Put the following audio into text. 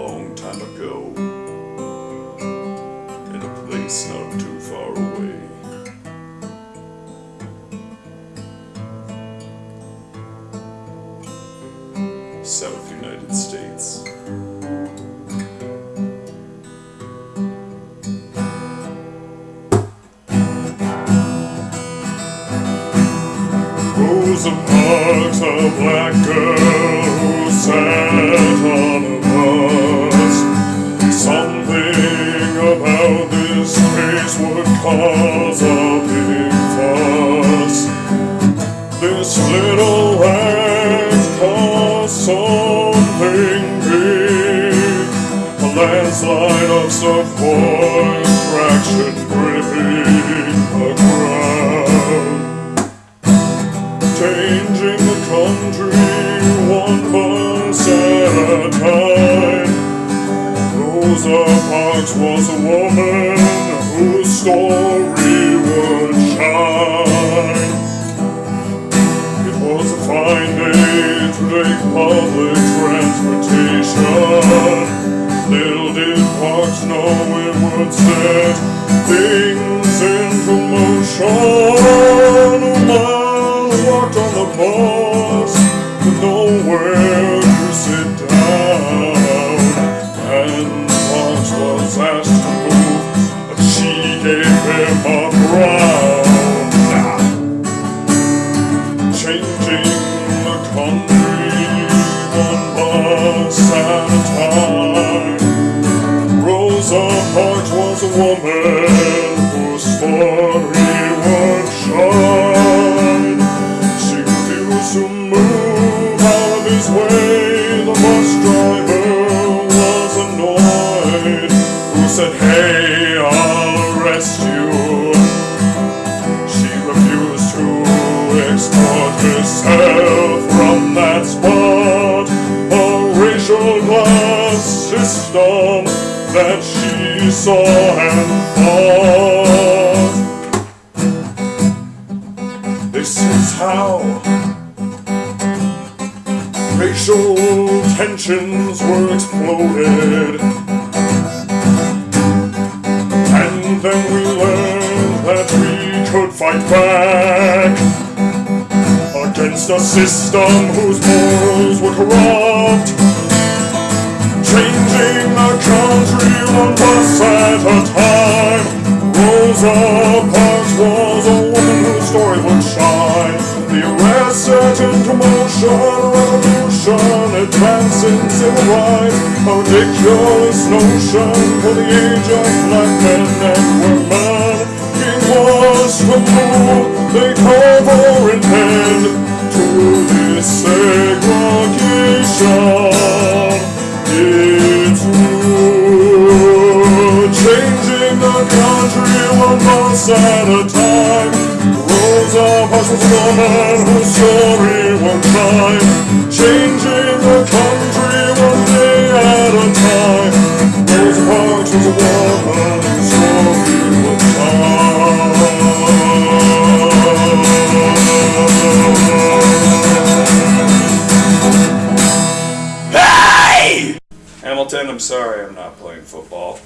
long time ago, in a place not too far away. South United States. Rosa Parks, a black girl who sat on a bus. Something about this case would cause a big fuss. This little act caused something big. A landslide of support, traction gripping the changing the country one bus Rosa Parks was a woman whose story would shine. It was a fine day to take public transportation. Little did Parks know it would set things into motion. Time. Rosa Parks was a woman whose story would shine. She refused to move out of his way. The bus driver was annoyed. Who said, Hey, I'll arrest you. She refused to export herself from that spot. A racial class system that saw and thought. This is how racial tensions were exploded. And then we learned that we could fight back against a system whose morals were corrupt. Changing the country one bus at a time. Rosa Parks was a woman whose story would shine. The arrest into motion a revolution, advancing civil rights. A ridiculous notion for the age of black men and women. King was to move, they for an end to this segregation. The country one bus at a time. Rosa Parks was a woman whose story would shine, changing the country one day at a time. Rosa Parks was a woman whose story would shine. Hamilton, I'm sorry I'm not playing football.